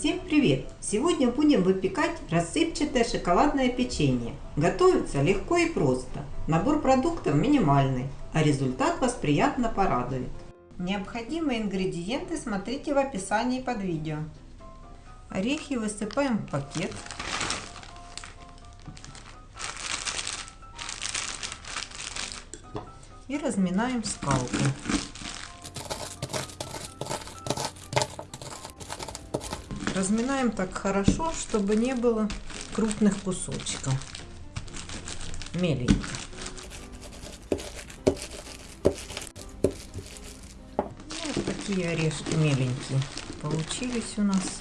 Всем привет! Сегодня будем выпекать рассыпчатое шоколадное печенье. Готовится легко и просто. Набор продуктов минимальный, а результат вас приятно порадует. Необходимые ингредиенты смотрите в описании под видео. Орехи высыпаем в пакет. И разминаем скалкой. Разминаем так хорошо, чтобы не было крупных кусочков. Меленько. Вот такие орешки меленькие получились у нас.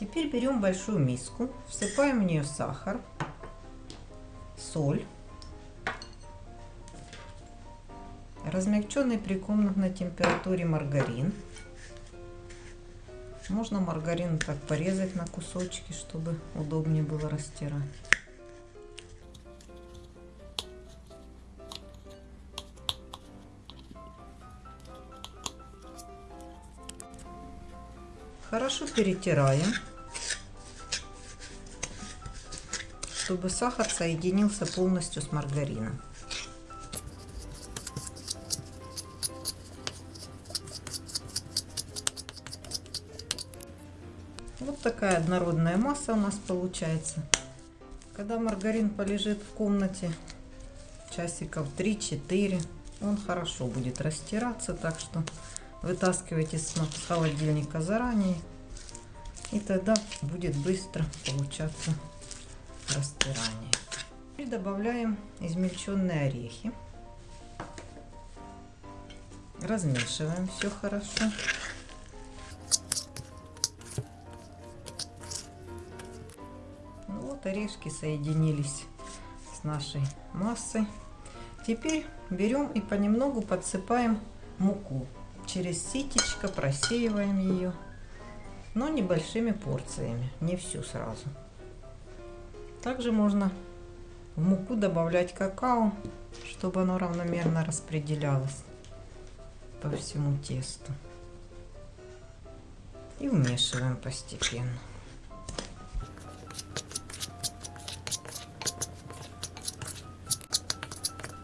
Теперь берем большую миску, всыпаем в нее сахар, соль, размягченный при комнатной температуре маргарин. Можно маргарин так порезать на кусочки, чтобы удобнее было растирать. Хорошо перетираем, чтобы сахар соединился полностью с маргарином. Вот такая однородная масса у нас получается. Когда маргарин полежит в комнате часиков 3-4, он хорошо будет растираться, так что вытаскивайте с холодильника заранее, и тогда будет быстро получаться растирание. И добавляем измельченные орехи. Размешиваем все хорошо. Орешки соединились с нашей массой. Теперь берем и понемногу подсыпаем муку через ситечко просеиваем ее, но небольшими порциями, не всю сразу. Также можно в муку добавлять какао, чтобы оно равномерно распределялось по всему тесту. И вмешиваем постепенно.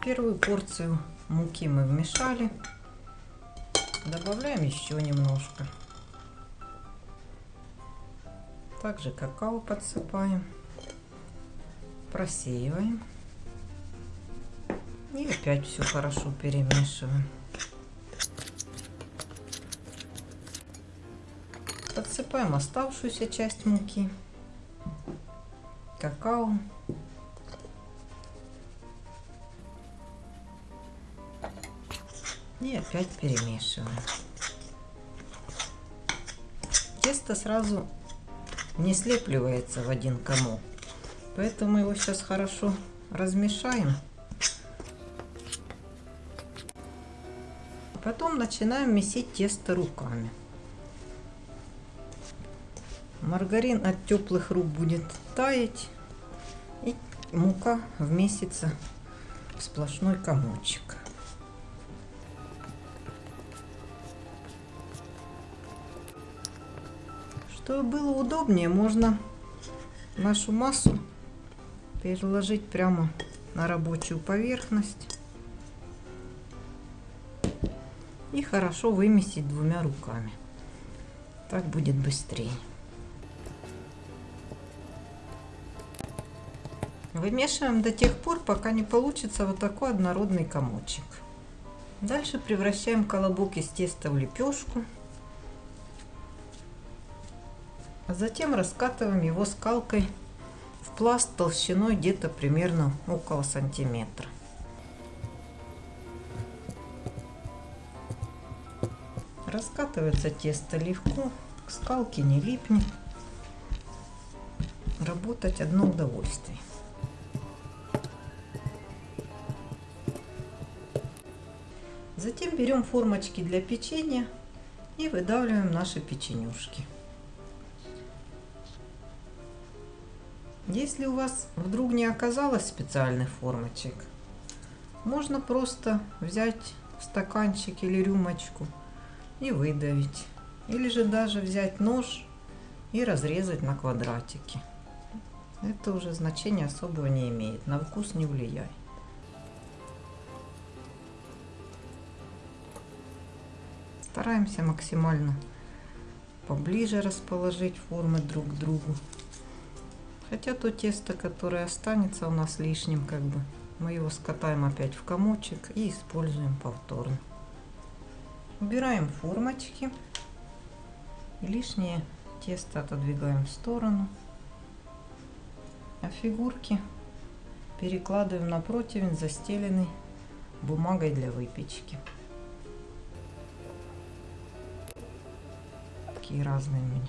Первую порцию муки мы вмешали. Добавляем еще немножко. Также какао подсыпаем. Просеиваем. И опять все хорошо перемешиваем. Подсыпаем оставшуюся часть муки. Какао. И опять перемешиваем. Тесто сразу не слепливается в один комок. Поэтому его сейчас хорошо размешаем. Потом начинаем месить тесто руками. Маргарин от теплых рук будет таять. И мука вмесится в сплошной комочек. Чтобы было удобнее, можно нашу массу переложить прямо на рабочую поверхность и хорошо вымесить двумя руками. Так будет быстрее. Вымешиваем до тех пор, пока не получится вот такой однородный комочек. Дальше превращаем колобок из теста в лепешку. А затем раскатываем его скалкой в пласт толщиной где-то примерно около сантиметра. Раскатывается тесто легко, к скалке не липнет. Работать одно удовольствие. Затем берем формочки для печенья и выдавливаем наши печенюшки. Если у вас вдруг не оказалось специальных формочек, можно просто взять стаканчик или рюмочку и выдавить. Или же даже взять нож и разрезать на квадратики. Это уже значения особого не имеет, на вкус не влияет. Стараемся максимально поближе расположить формы друг к другу. Хотя то тесто, которое останется у нас лишним, как бы, мы его скатаем опять в комочек и используем повторно. Убираем формочки. И лишнее тесто отодвигаем в сторону. А фигурки перекладываем на противень, застеленный бумагой для выпечки. Такие разные у меня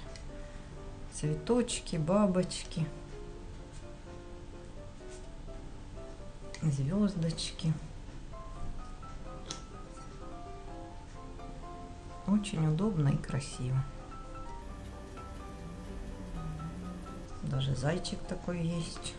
цветочки, бабочки, звездочки. Очень удобно и красиво. Даже зайчик такой есть.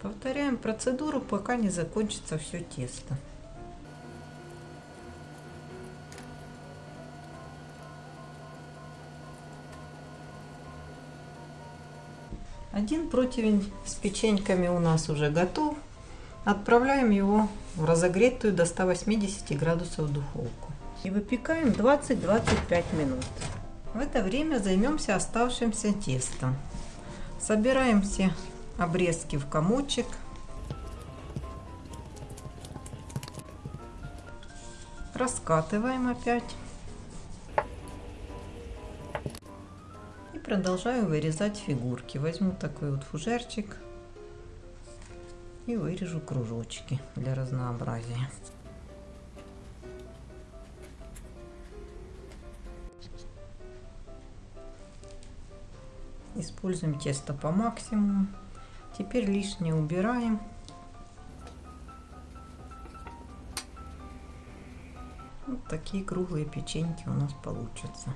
Повторяем процедуру, пока не закончится все тесто. Один противень с печеньками у нас уже готов. Отправляем его в разогретую до 180 градусов духовку. И выпекаем 20-25 минут. В это время займемся оставшимся тестом. Собираем все обрезки в комочек. Раскатываем опять. Продолжаю вырезать фигурки. Возьму такой вот фужерчик и вырежу кружочки для разнообразия. Используем тесто по максимуму. Теперь лишнее убираем. Вот такие круглые печеньки у нас получатся.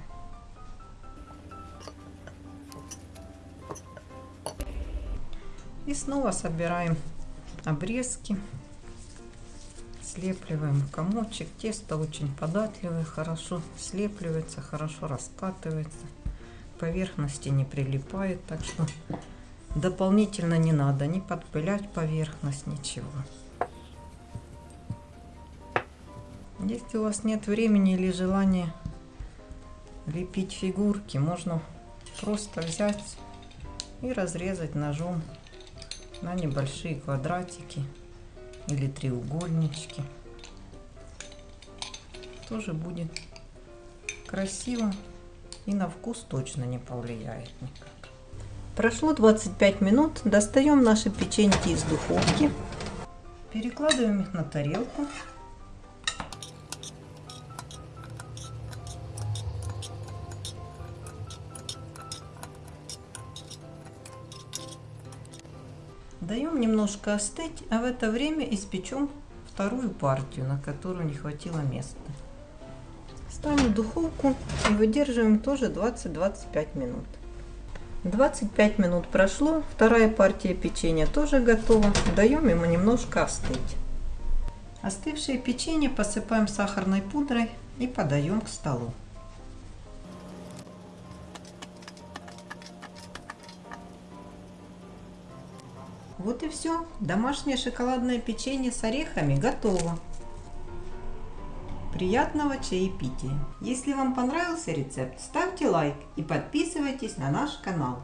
И снова собираем обрезки. Слепливаем комочек. Тесто очень податливое, хорошо слепливается, хорошо раскатывается. Поверхности не прилипает, так что дополнительно не надо не подпылять поверхность, ничего. Если у вас нет времени или желания лепить фигурки, можно просто взять и разрезать ножом на небольшие квадратики или треугольнички. Тоже будет красиво и на вкус точно не повлияет никак. Прошло 25 минут. Достаем наши печеньки из духовки. Перекладываем их на тарелку. Даем немножко остыть, а в это время испечем вторую партию, на которую не хватило места. Ставим духовку и выдерживаем тоже 20-25 минут. 25 минут прошло, вторая партия печенья тоже готова. Даем ему немножко остыть. Остывшее печенье посыпаем сахарной пудрой и подаем к столу. Вот и все. Домашнее шоколадное печенье с орехами готово. Приятного чаепития! Если вам понравился рецепт, ставьте лайк и подписывайтесь на наш канал.